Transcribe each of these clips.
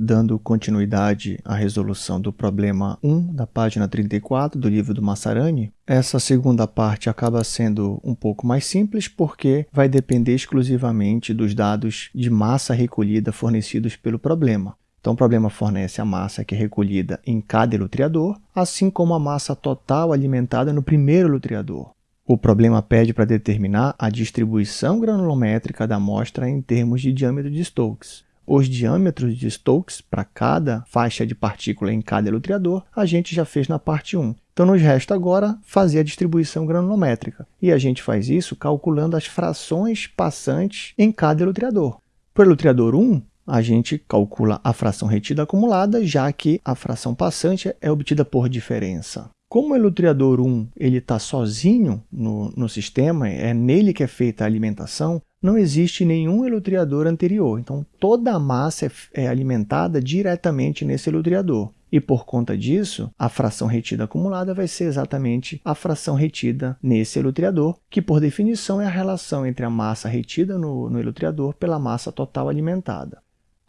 dando continuidade à resolução do problema 1 da página 34 do livro do Massarani, essa segunda parte acaba sendo um pouco mais simples porque vai depender exclusivamente dos dados de massa recolhida fornecidos pelo problema. Então, o problema fornece a massa que é recolhida em cada elutriador, assim como a massa total alimentada no primeiro elutriador. O problema pede para determinar a distribuição granulométrica da amostra em termos de diâmetro de Stokes. Os diâmetros de Stokes para cada faixa de partícula em cada elutriador, a gente já fez na parte 1. Então, nos resta agora fazer a distribuição granulométrica. E a gente faz isso calculando as frações passantes em cada elutriador. Para o elutriador 1, a gente calcula a fração retida acumulada, já que a fração passante é obtida por diferença. Como o elutriador 1 está sozinho no, no sistema, é nele que é feita a alimentação, não existe nenhum elutriador anterior. Então, toda a massa é, é alimentada diretamente nesse elutriador. E por conta disso, a fração retida acumulada vai ser exatamente a fração retida nesse elutriador, que por definição é a relação entre a massa retida no, no elutriador pela massa total alimentada.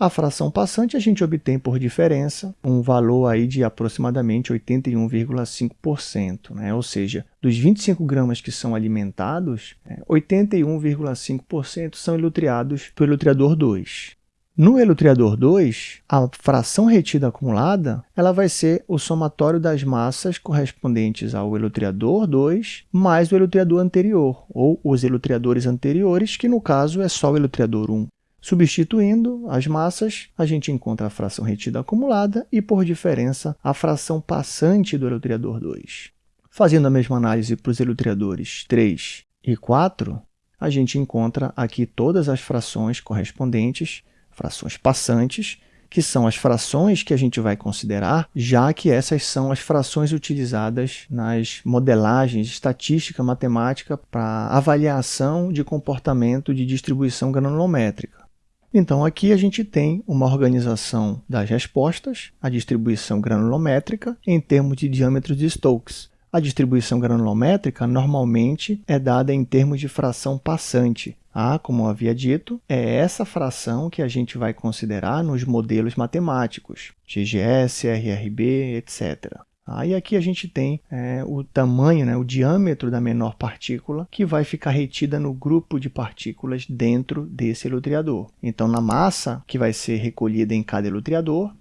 A fração passante a gente obtém por diferença um valor aí de aproximadamente 81,5%, né? ou seja, dos 25 gramas que são alimentados, 81,5% é, são elutriados pelo elutriador 2. No elutriador 2, a fração retida acumulada ela vai ser o somatório das massas correspondentes ao elutriador 2 mais o elutriador anterior, ou os elutriadores anteriores, que no caso é só o elutriador 1. Substituindo as massas, a gente encontra a fração retida acumulada e, por diferença, a fração passante do elutriador 2. Fazendo a mesma análise para os elutriadores 3 e 4, a gente encontra aqui todas as frações correspondentes, frações passantes, que são as frações que a gente vai considerar, já que essas são as frações utilizadas nas modelagens estatística matemática para avaliação de comportamento de distribuição granulométrica. Então, aqui a gente tem uma organização das respostas, a distribuição granulométrica, em termos de diâmetros de Stokes. A distribuição granulométrica normalmente é dada em termos de fração passante. Ah, como eu havia dito, é essa fração que a gente vai considerar nos modelos matemáticos, GGS, RRB, etc. Ah, e aqui a gente tem é, o tamanho, né, o diâmetro da menor partícula que vai ficar retida no grupo de partículas dentro desse elutriador. Então, na massa que vai ser recolhida em cada elutriador,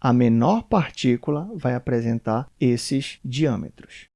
a menor partícula vai apresentar esses diâmetros.